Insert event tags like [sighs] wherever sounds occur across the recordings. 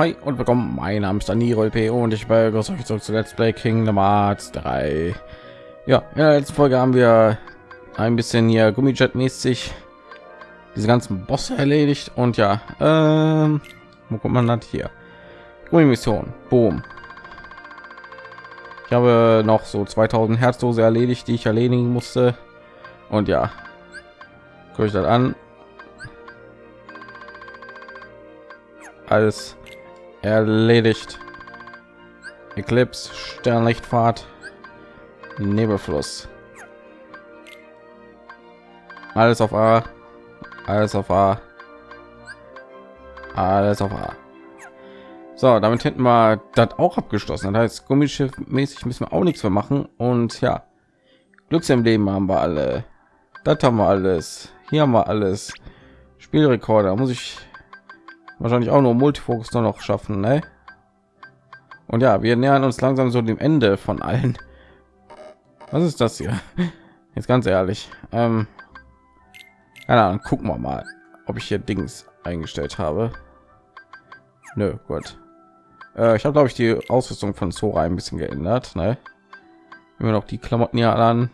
Hi und willkommen. Mein Name ist Daniro LP und ich begrüße euch zurück zu Let's Play Kingdom Hearts 3. Ja, in der letzten Folge haben wir ein bisschen hier Gummijet-mäßig diese ganzen Bosse erledigt und ja, ähm, wo kommt man das hier? Gummi-Mission, boom. Ich habe noch so 2000 Herzdose erledigt, die ich erledigen musste und ja, gucke ich das an. Alles erledigt. Eclipse, Sternlichtfahrt, Nebelfluss. Alles auf A, alles auf A, alles auf A. So, damit hätten wir das auch abgeschlossen. Das heißt, Gummischiff mäßig müssen wir auch nichts mehr machen. Und ja, Glücks im Leben haben wir alle. Das haben wir alles. Hier haben wir alles. Spielrekorder muss ich wahrscheinlich auch nur Multifokus noch schaffen, ne? Und ja, wir nähern uns langsam so dem Ende von allen. Was ist das hier? [laughs] Jetzt ganz ehrlich. Ähm, keine Ahnung, gucken wir mal, ob ich hier Dings eingestellt habe. Nö, gut. Äh, ich habe glaube ich die Ausrüstung von Sora ein bisschen geändert, ne? Immer noch die Klamotten hier an.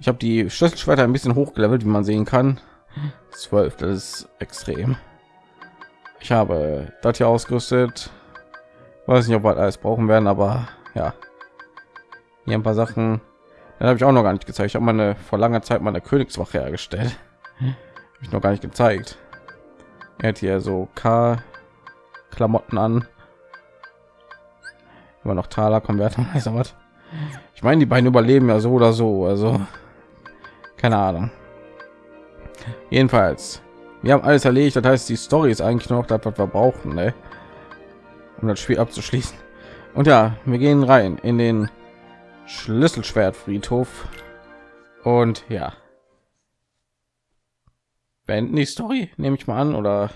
Ich habe die Schlüsselschwerter ein bisschen hochgelevelt, wie man sehen kann. 12, das ist extrem. Ich habe das hier ausgerüstet. Weiß nicht, ob wir alles brauchen werden, aber ja. Hier ein paar Sachen. Dann habe ich auch noch gar nicht gezeigt. Ich habe meine vor langer Zeit meine Königswache hergestellt. Habe ich noch gar nicht gezeigt. Er hat hier so K Klamotten an. Immer noch Taler Konverter, also was. Ich meine, die beiden überleben ja so oder so, also keine Ahnung. Jedenfalls wir haben alles erledigt das heißt die story ist eigentlich noch das was wir brauchen ne? um das spiel abzuschließen. Und ja wir gehen rein in den schlüsselschwertfriedhof. Und ja. Beenden die story nehme ich mal an oder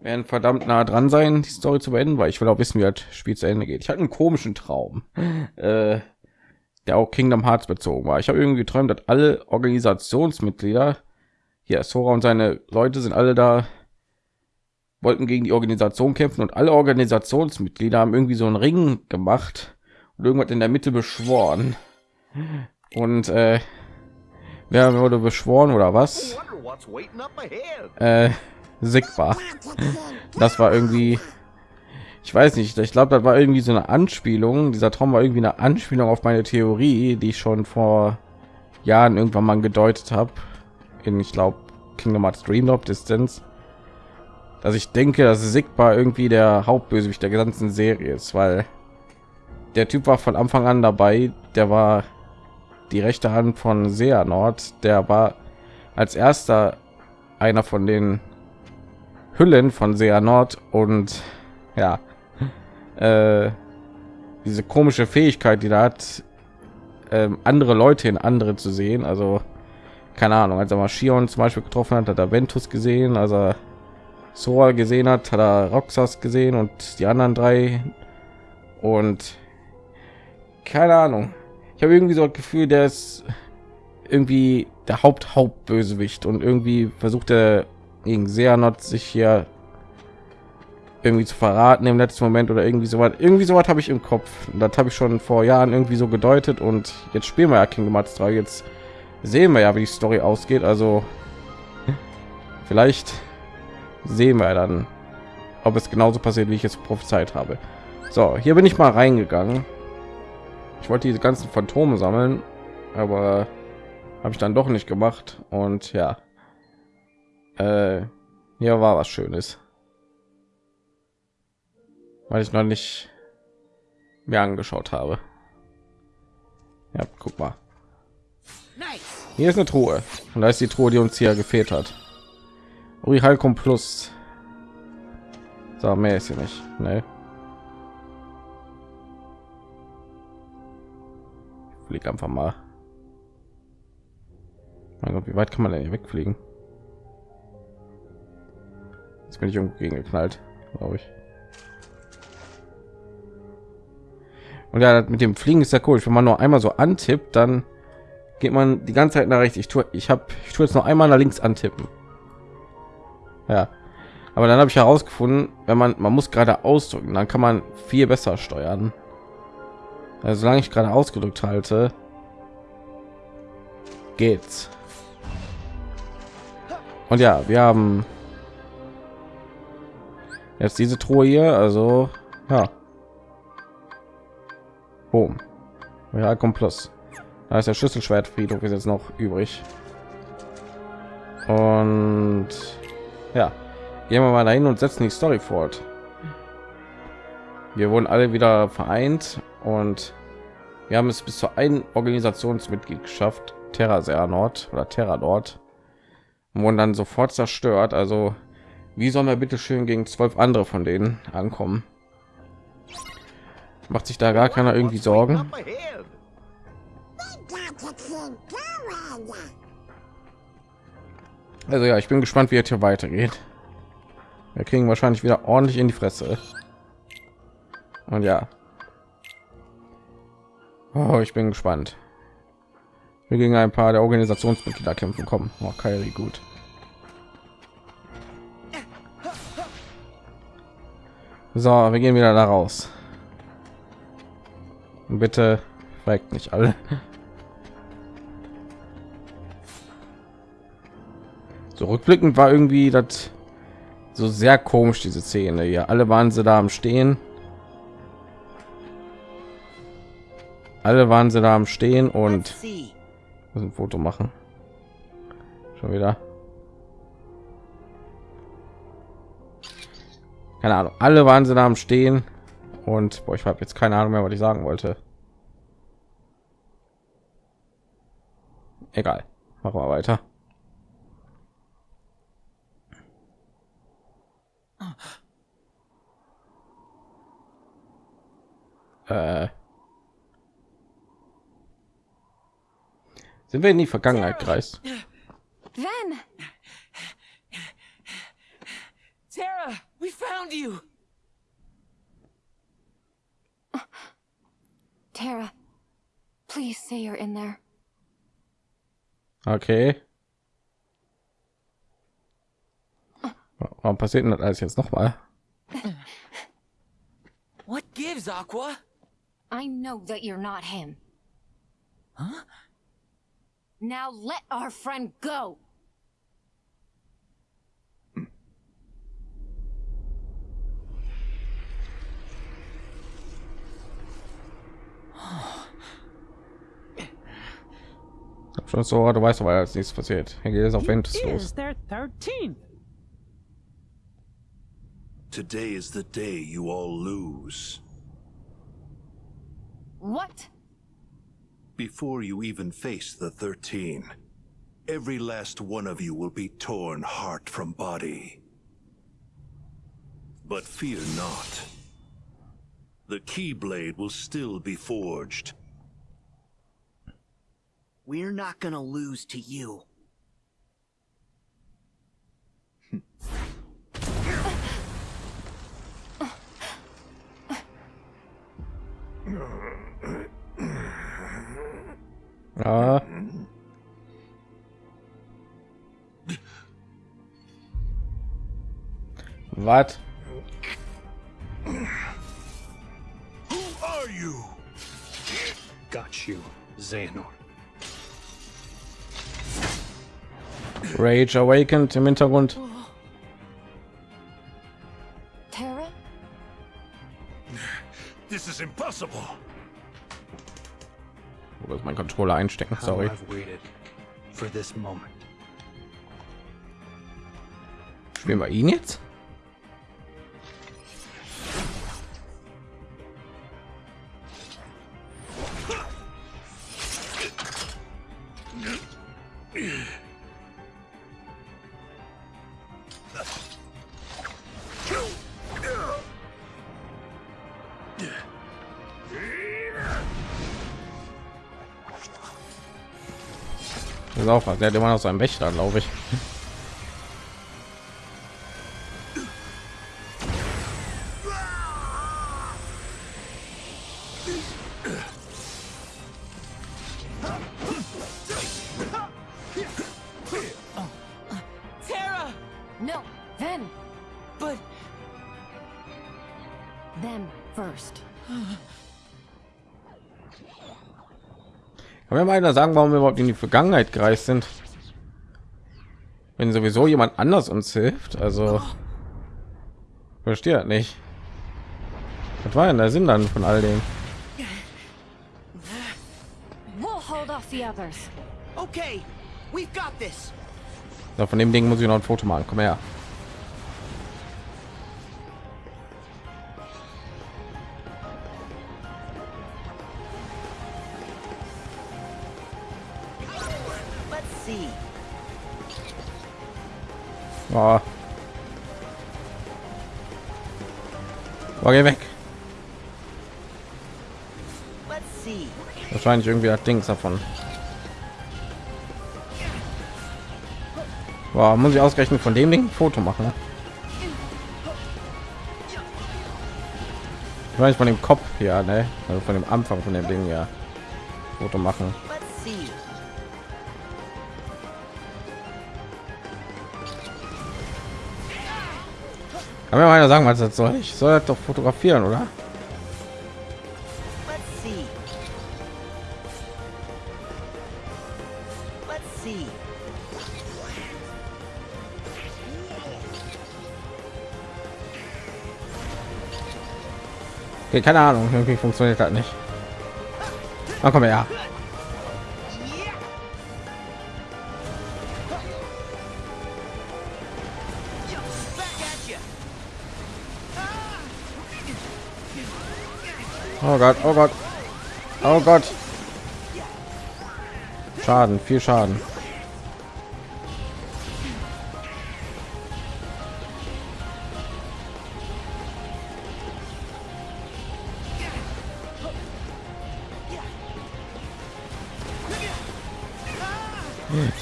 werden verdammt nah dran sein die story zu beenden weil ich will auch wissen wie das spiel zu ende geht. Ich hatte einen komischen traum [laughs] äh, der auch kingdom hearts bezogen war. Ich habe irgendwie geträumt dass alle organisationsmitglieder hier Sora und seine Leute sind alle da, wollten gegen die Organisation kämpfen und alle Organisationsmitglieder haben irgendwie so einen Ring gemacht und irgendwas in der Mitte beschworen. Und äh, wer wurde beschworen oder was? Äh, Sigma. Das war irgendwie, ich weiß nicht, ich glaube, das war irgendwie so eine Anspielung. Dieser Traum war irgendwie eine Anspielung auf meine Theorie, die ich schon vor Jahren irgendwann mal gedeutet habe in ich glaube Kingdom Hearts Dreamlop Distance, dass ich denke, dass Sigma irgendwie der Hauptbösewicht der ganzen Serie ist, weil der Typ war von Anfang an dabei, der war die rechte Hand von Nord, der war als erster einer von den Hüllen von Nord und ja, [laughs] äh, diese komische Fähigkeit, die da hat, äh, andere Leute in andere zu sehen, also keine Ahnung, als er mal Shion zum Beispiel getroffen hat, hat er Ventus gesehen, also Sora gesehen hat, hat er Roxas gesehen und die anderen drei und keine Ahnung. Ich habe irgendwie so ein Gefühl, der ist irgendwie der Haupt Hauptbösewicht und irgendwie versucht er gegen Seanot sich hier irgendwie zu verraten im letzten Moment oder irgendwie so was. Irgendwie so was habe ich im Kopf. Das habe ich schon vor Jahren irgendwie so gedeutet und jetzt spielen wir ja Kingdom Hearts 3 jetzt sehen wir ja, wie die Story ausgeht. Also vielleicht sehen wir dann, ob es genauso passiert, wie ich es prophezeit habe. So, hier bin ich mal reingegangen. Ich wollte diese ganzen Phantome sammeln, aber habe ich dann doch nicht gemacht. Und ja, äh, hier war was Schönes, weil ich noch nicht mir angeschaut habe. Ja, guck mal. Hier ist eine Truhe. Und da ist die Truhe, die uns hier gefehlt hat. Uri Halkum Plus. So, mehr ist hier nicht. Nee. Flieg einfach mal. Mein Gott, wie weit kann man denn hier wegfliegen? Jetzt bin ich irgendwo gegen geknallt, glaube ich. Und ja, mit dem Fliegen ist ja cool. Wenn man nur einmal so antippt, dann geht man die ganze Zeit nach rechts. Ich tue, ich habe, ich tue jetzt noch einmal nach links antippen. Ja, Aber dann habe ich herausgefunden, wenn man man muss gerade ausdrücken, dann kann man viel besser steuern. Also solange ich gerade ausgedrückt halte, geht's. Und ja, wir haben jetzt diese Truhe hier, also ja. Boom. Ja, kommt plus. Da ist der Schlüsselschwertfriedhof ist jetzt noch übrig. Und ja, gehen wir mal dahin und setzen die Story fort. Wir wurden alle wieder vereint und wir haben es bis zu ein Organisationsmitglied geschafft, Terra Nord oder Terra Nord, wurden dann sofort zerstört. Also wie sollen wir bitte schön gegen zwölf andere von denen ankommen? Macht sich da gar keiner irgendwie Sorgen? Also ja, ich bin gespannt, wie es hier weitergeht. Wir kriegen wahrscheinlich wieder ordentlich in die Fresse. Und ja. Oh, ich bin gespannt. Wir gegen ein paar der Organisationsmitglieder kämpfen kommen. Oh, Kairi, gut. So, wir gehen wieder da raus. Und bitte fragt nicht alle. So rückblickend war irgendwie das so sehr komisch diese Szene hier. Alle waren sie da am Stehen. Alle waren sie da am Stehen und ein Foto machen. Schon wieder. Keine Ahnung. Alle waren sie da am Stehen und boah, ich habe jetzt keine Ahnung mehr, was ich sagen wollte. Egal. Machen wir weiter. Äh. Sind wir in die Vergangenheit kreist? Then. Tara, we found you. Tara, please say you're in there. Okay. Warum passiert denn das alles jetzt noch mal? What gives, Aqua? I know that you're not him. Huh? Now let our friend go. [sighs] Schon so, du weißt aber, als nichts passiert. Hier geht es auf Ventus Is los. their 13th. Today is the day you all lose. What? Before you even face the 13, every last one of you will be torn heart from body. But fear not. The Keyblade will still be forged. We're not gonna lose to you. [laughs] Uh-huh. Ja. Was? Who are you? Got you, Xehanort. Rage Awakened im Hintergrund. Tara? This is impossible. Ist mein Controller einstecken? Sorry. Spielen wir ihn jetzt? Auch. Der hat immer noch seinen Wächter, glaube ich. Kann mir mal einer sagen, warum wir überhaupt in die Vergangenheit gereist sind? Wenn sowieso jemand anders uns hilft, also verstehe das nicht. Was war denn der Sinn dann von all dem? We'll hold off the others. okay, we've got this. So, von dem Ding muss ich noch ein Foto machen. Komm her. Oh. Oh, geh weg. Wahrscheinlich irgendwie hat Dings davon. Wow, muss ich ausgerechnet von dem Ding ein Foto machen? Vielleicht von dem Kopf hier, ne? Also von dem Anfang von dem Ding ja. Foto machen. Kann mir mal einer sagen, was das soll? Ich soll das doch fotografieren, oder? Let's see. Let's see. Okay, keine Ahnung, irgendwie funktioniert das nicht. Na komm her. Oh Gott, oh Gott. Oh Gott. Schaden, viel Schaden.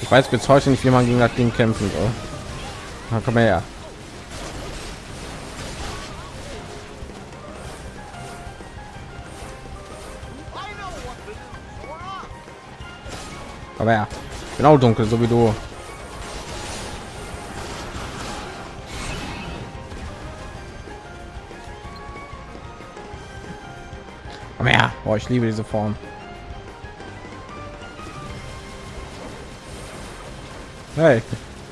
Ich weiß bis heute nicht, wie man gegen das Ding kämpfen soll. Na, komm her. Aber ja, genau dunkel, so wie du. Aber ja, ich liebe diese Form. Hey,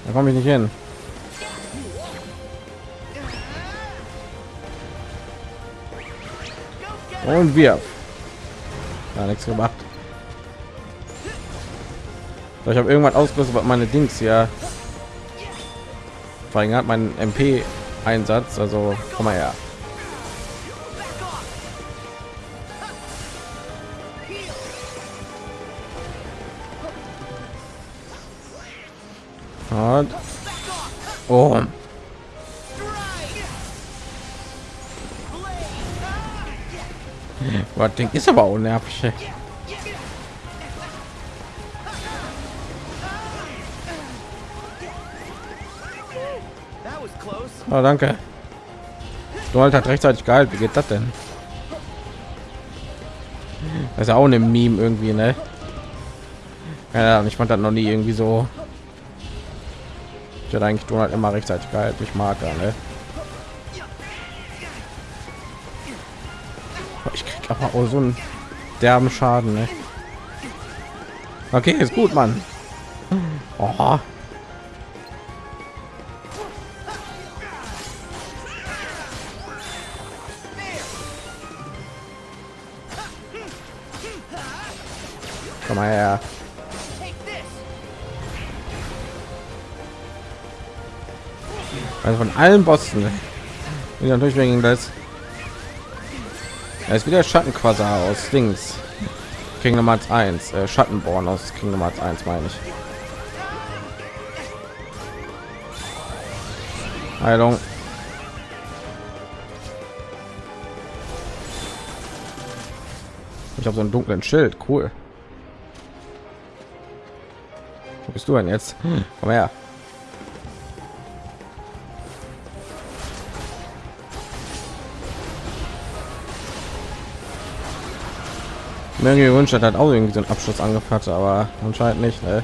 da komme ich nicht hin. Und wir. Ja, nichts gemacht. Ich habe irgendwann ausgerüstet, meine Dings hier verringert, meinen MP Einsatz. Also komm mal her. Und oh. Was Ding ist aber unnervig. ey. Oh, danke. Du halt hat rechtzeitig geheilt. Wie geht das denn? Das ist ja auch eine Meme irgendwie, ne? Ja, ich fand das noch nie irgendwie so. Ich hätte eigentlich Donald immer rechtzeitig geheilt. Ich mag er, ne? Ich krieg aber auch so einen derben Schaden, ne? Okay, ist gut, Mann. Oh. Komm mal her. Also von allen Bossen. Bin natürlich wegen das. Er ist wieder Schattenquasar aus Dings. Kingdom Hearts 1. Äh, Schattenborn aus Kingdom Hearts 1 meine ich. Heilung. Ich habe so einen dunklen Schild. Cool. bist du denn jetzt? Hm. Komm her. Irgendwie Wunsch hat auch irgendwie so einen Abschluss angefangen, aber anscheinend nicht. Ne?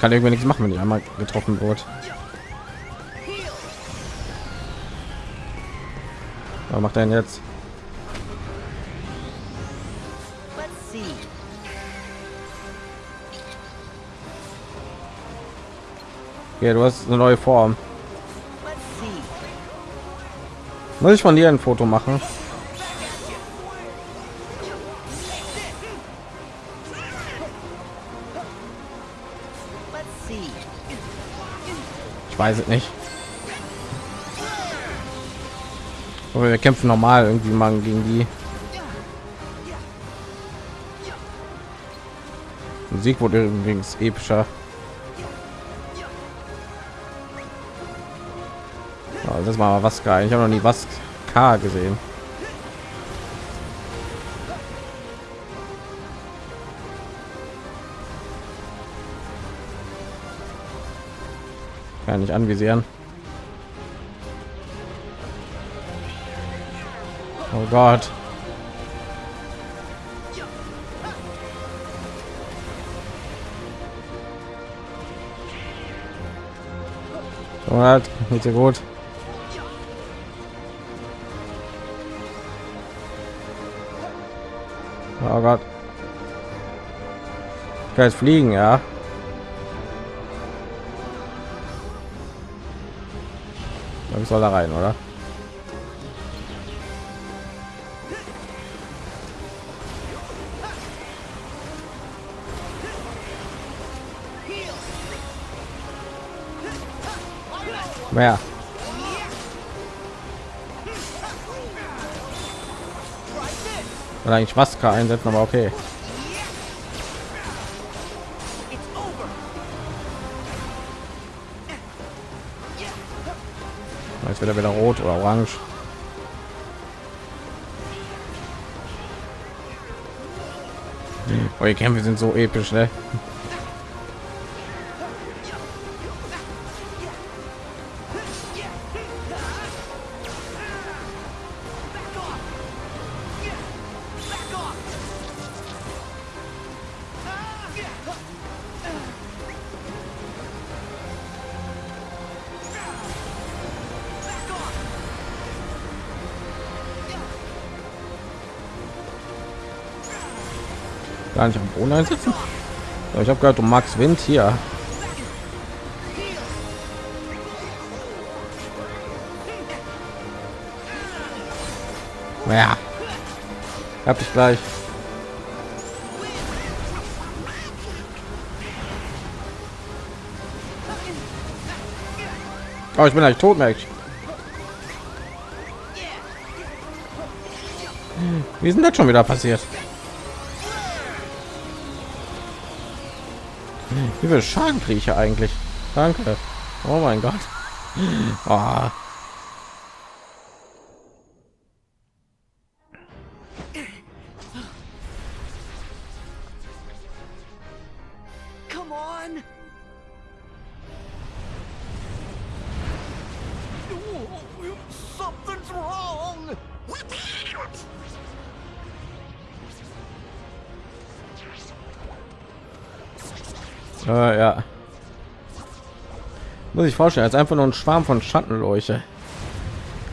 Kann irgendwie nichts machen, wenn ich einmal getroffen wurde. Was macht er denn jetzt? Ja, du hast eine neue Form. Muss ich von dir ein Foto machen? Ich weiß es nicht. Aber wir kämpfen normal irgendwie mal gegen die. Musik wurde übrigens epischer. Ja, das war mal was geil. Ich habe noch nie was K gesehen. Kann nicht anvisieren. Oh Gott. Halt, nicht so gut. Oh Gott. Ich kann jetzt fliegen, ja. Ich soll da rein, oder? Mehr. Oder eigentlich Maske einsetzen, aber okay. Jetzt wird er wieder rot oder orange. Oh, die Kämpfe sind so episch, ne? Gar nicht am Boden einsetzen. Ja, Ich habe gehört, du magst Wind hier. Ja. Hab ich gleich. Oh, ich bin eigentlich tot, merk ich. Wie ist denn das schon wieder passiert? Wie viel Schaden kriege ich eigentlich? Danke. Oh mein Gott. Oh. Muss ich vorstellen, als einfach nur ein Schwarm von Schattenleuchte.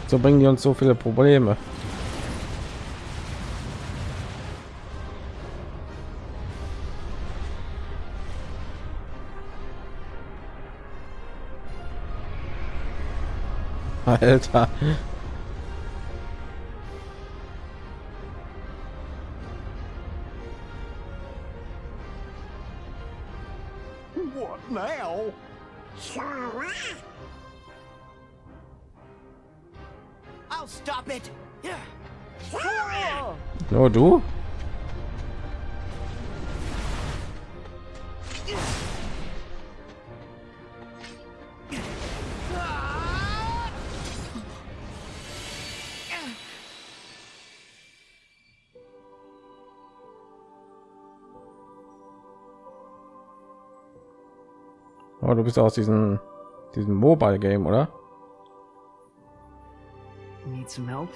So bringen die uns so viele Probleme. Alter. Nur du? Oh, du bist aus diesem diesem Mobile Game, oder? Need some help?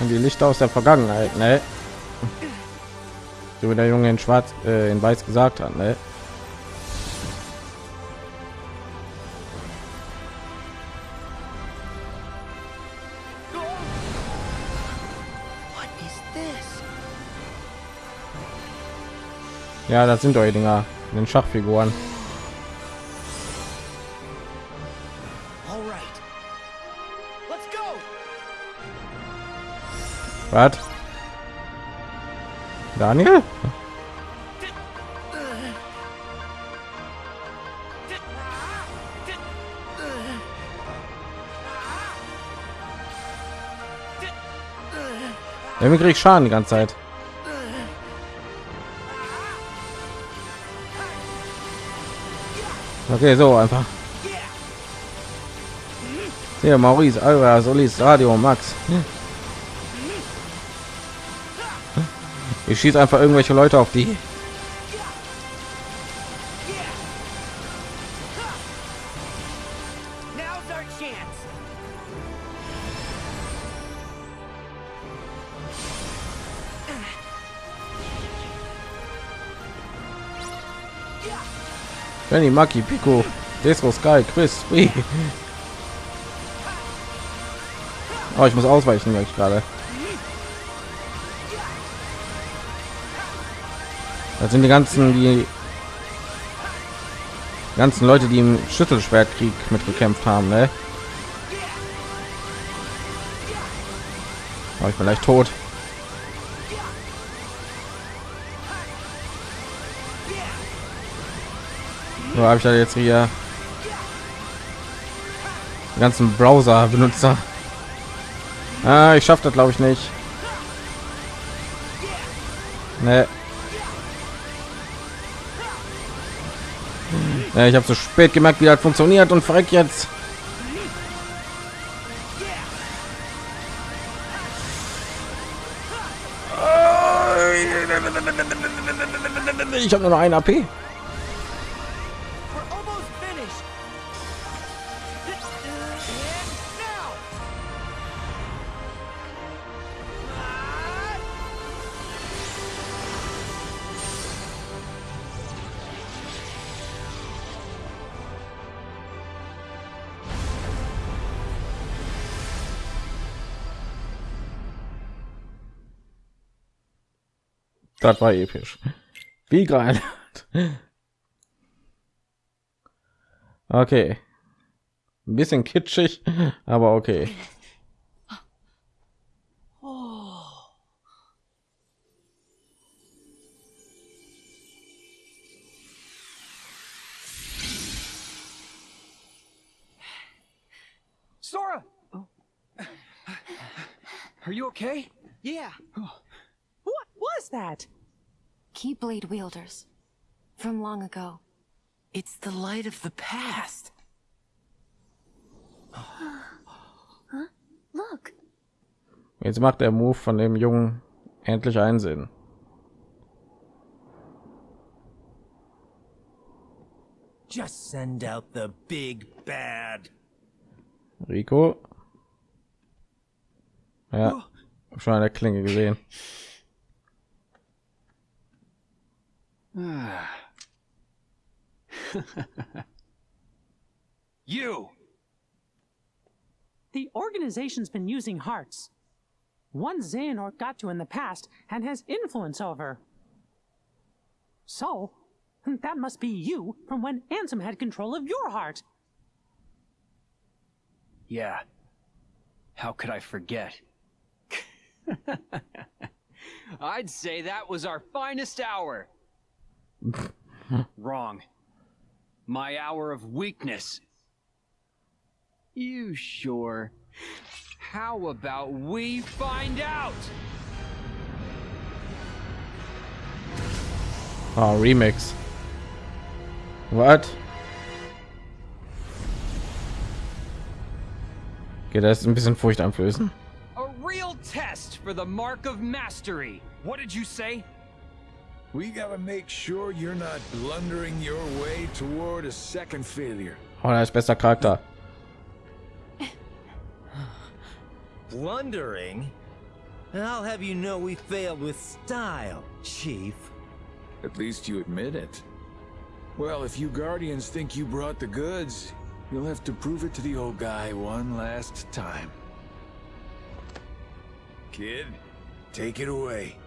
Und die Lichter aus der Vergangenheit, ne? So wie der Junge in Schwarz, äh, in Weiß gesagt hat, ne? Ja, das sind eure Dinger, in den Schachfiguren. Was? Daniel? Irgendwie krieg ich Schaden die ganze Zeit. Okay, so einfach. Hier, Maurice, Alva, Solis, Radio, Max. Ich schieße einfach irgendwelche Leute auf die. Benny, Maki, Pico, Desro, Sky, Chris, Free. Oh, ich muss ausweichen, merke ich gerade. Das sind die ganzen, die ganzen Leute, die im Schüttelschwertkrieg mitgekämpft haben, ne? Oh, ich bin gleich tot. So habe ich da jetzt hier die ganzen Browser Benutzer. Ah, ich schaffe das glaube ich nicht. Nee. Ja, ich habe so spät gemerkt, wie das funktioniert und verreck jetzt. Ich habe nur noch ein AP. Das war episch. Wie geil. Okay. Ein bisschen kitschig, aber okay. Sora! Are you okay? Yeah. Was that? Keyblade wielders. From long ago. It's the light of the past. [gasps] Look, Jetzt macht der Move von dem Jungen endlich einen Sinn. Just send out the big bad. Rico. Ja, hab schon an der Klinge gesehen. [laughs] [sighs] You! The organization's been using hearts. One Xehanort got to in the past and has influence over. So, that must be you from when Ansem had control of your heart. Yeah. How could I forget? [laughs] [laughs] I'd say that was our finest hour. [laughs] Wrong. My hour of weakness. You sure? How about we find out? Oh, Remix. What? Okay, das ist ein bisschen furchteinflößend. A real test for the mark of mastery. What did you say? We gotta make sure you're not blundering your way toward a second failure. Oh, er ist bester Charakter. Blundering? I'll have you know we failed with style, Chief. At least you admit it. Well, if you Guardians think you brought the goods, you'll have to prove it to the old guy one last time. Kid, take it away.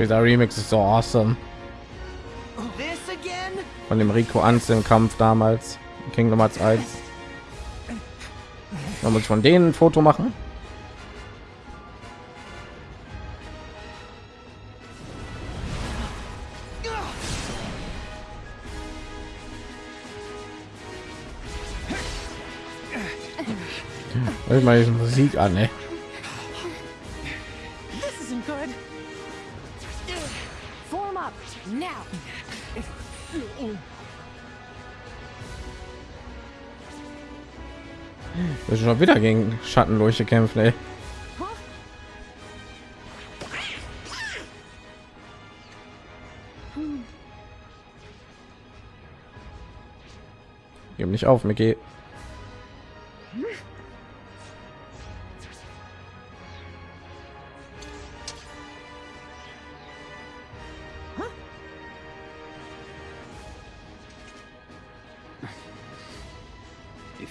Dieser Remix ist so awesome. Von dem Rico Anz im Kampf damals. Kingdom Hearts 1. Man muss von denen ein Foto machen. Mal diese Musik an, ey. Schon wieder gegen Schattenleuchte kämpfen, ey. Gib nicht auf, Mickey.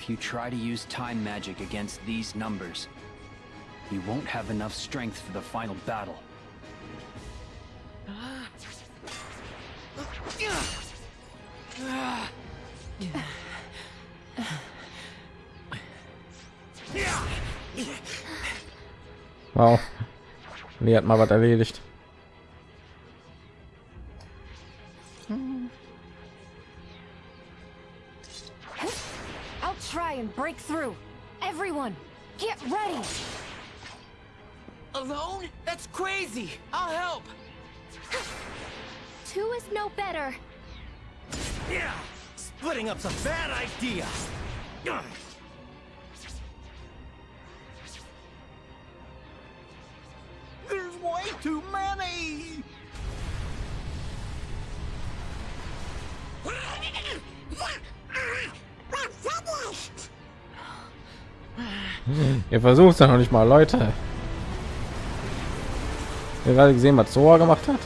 You try to use time magic against these numbers, you won't have enough strength for the final battle. Wow. Nee, hat mal was erledigt. Versucht es ja noch nicht mal, Leute. Ihr gerade gesehen, was Sora gemacht hat.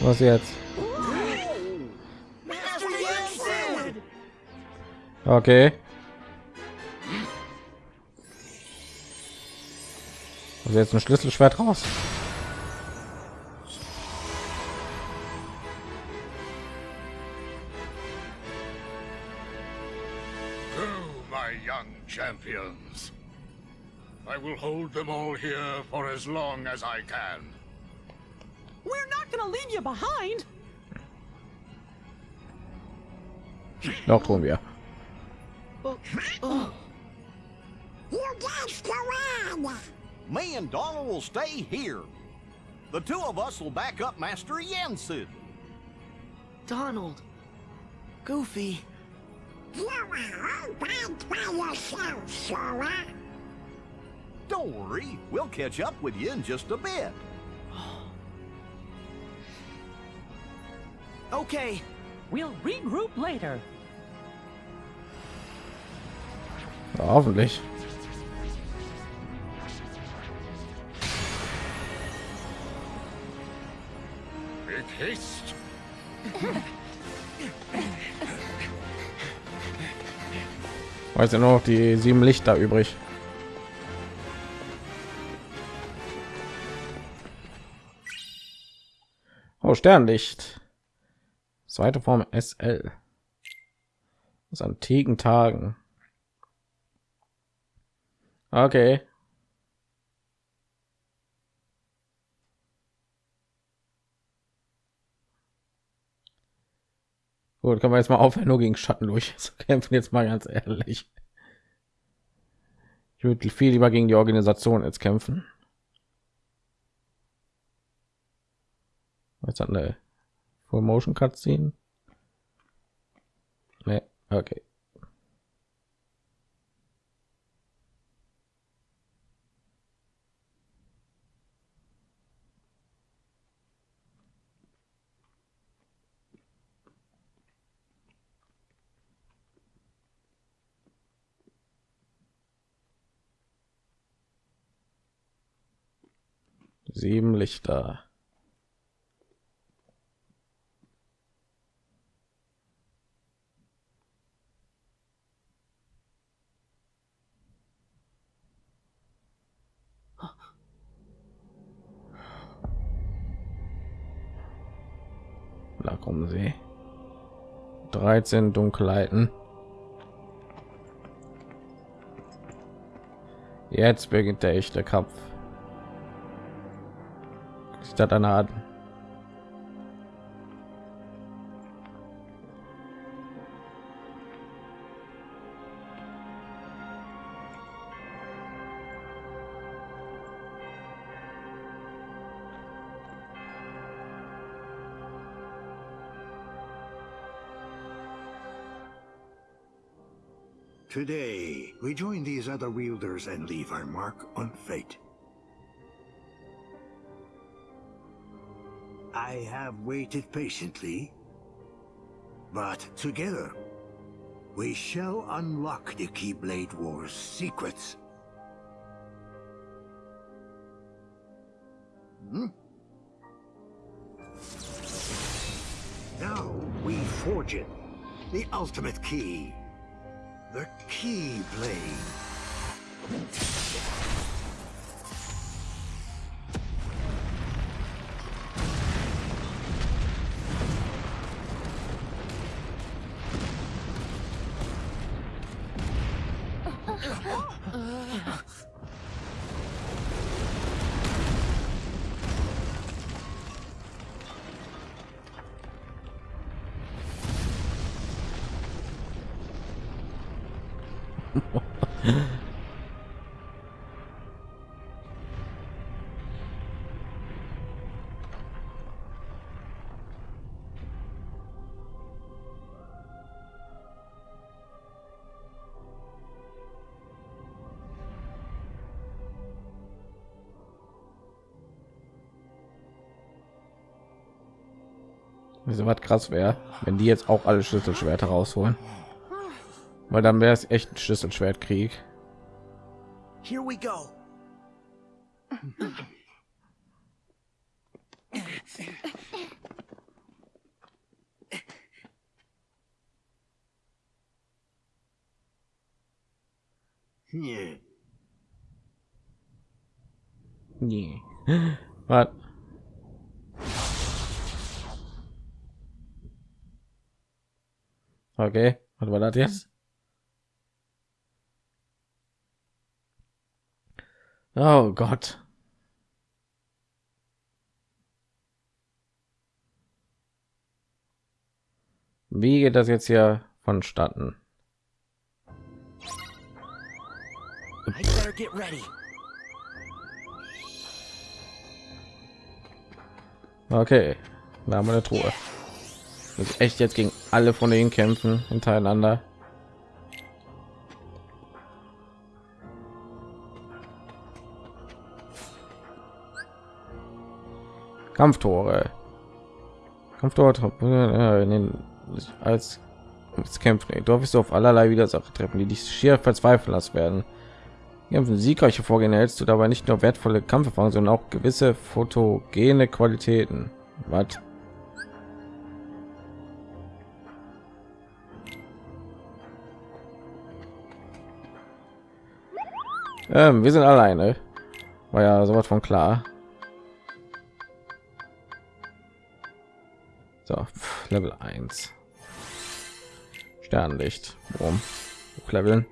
Was jetzt? Okay. Also jetzt ein Schlüsselschwert raus. Go, my young champions. I will hold them all here for as long as I can. We're not gonna leave you behind. Noch tun wir. You guys go on. Me and Donald will stay here. The two of us will back up Master Yensid. Donald. Goofy. You are all bad by yourself, Sora. Don't worry, we'll catch up with you in just a bit. [sighs] Okay. We'll regroup later. Ja, hoffentlich. Haste. Weiß ja nur noch die sieben Lichter übrig. Oh, Sternlicht. Zweite Form SL. Aus antiken Tagen. Okay. Gut, kann man jetzt mal aufhören, nur gegen Schatten durch [laughs] zu kämpfen. Jetzt mal ganz ehrlich. Ich würde viel lieber gegen die Organisation jetzt kämpfen. Was hat eine Full Motion Cutscene? Nee, okay. Sieben Lichter. Da kommen sie. 13 Dunkelheiten. Jetzt beginnt der echte Kampf. Art. Today, we join these other wielders and leave our mark on fate. I have waited patiently, but together, we shall unlock the Keyblade War's secrets. Hmm? Now we forge it, the ultimate key, the Keyblade. Wieso was krass wäre, wenn die jetzt auch alle Schlüsselschwerter rausholen, weil dann wäre es echt ein Schlüsselschwertkrieg. Here we go. Yeah. Nee. Was? Okay, was war das jetzt? Oh Gott. Wie geht das jetzt hier vonstatten? Okay, da haben wir eine Truhe. Das echt jetzt gegen alle von den kämpfen hintereinander. Kampftore. Kampftore äh, als als kämpfen. Dort wirst du auf allerlei Widersacher treffen, die dich schier verzweifeln lassen werden. Kämpfen siegreiche Vorgehen hältst du dabei nicht nur wertvolle Kampferfahrung, sondern auch gewisse fotogene Qualitäten. Was? Ähm, wir sind alleine. War ja sowas von klar. So, Level 1. Sternlicht. Warum? Hochleveln.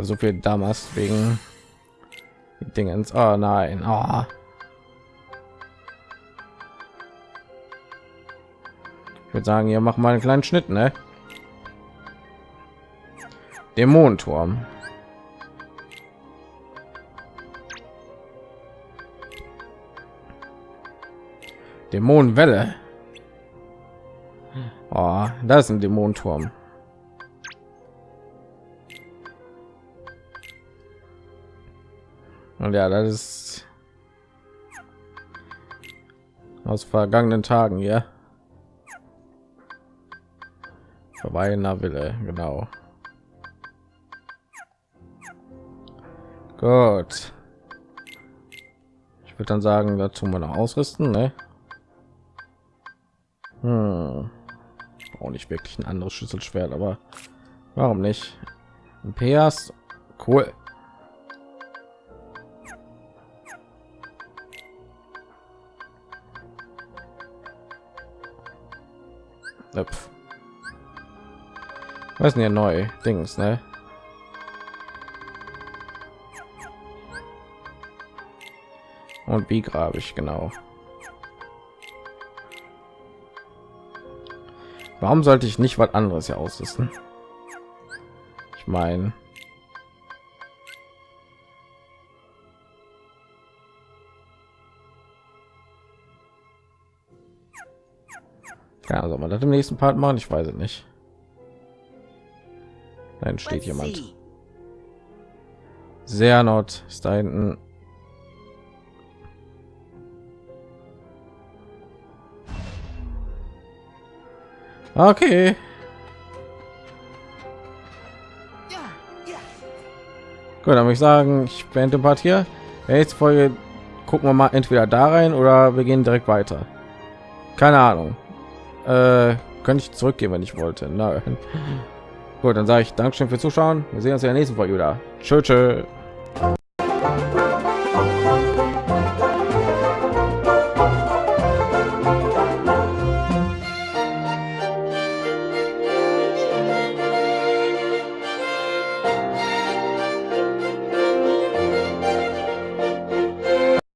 so viel damals wegen Dingens. Oh nein. Oh. Ich würde sagen, hier machen wir einen kleinen Schnitt, ne? Dämonenturm. Dämonenwelle. Oh, das ist ein Dämonenturm. Und ja, das ist aus vergangenen Tagen, ja. Verweilener Wille, genau. Gut. Ich würde dann sagen, dazu mal noch ausrüsten, ne? Hm. Auch nicht wirklich ein anderes Schlüsselschwert, aber warum nicht? PS, cool. Öpf. Was ist denn hier neu? Dings, ne? Und wie grabe ich genau? Warum sollte ich nicht was anderes hier ausrüsten? Ich meine, ja, soll man das im nächsten Part machen? Ich weiß es nicht. Dann steht jemand. Sehr not ist da hinten. Okay. Gut, dann würde ich sagen, ich beende den Part hier. Jetzt Folge gucken wir mal entweder da rein oder wir gehen direkt weiter. Keine Ahnung. Äh, könnte ich zurückgehen, wenn ich wollte. Nein. Gut, dann sage ich Dankeschön fürs Zuschauen. Wir sehen uns in der nächsten Folge wieder. Tschö, tschö.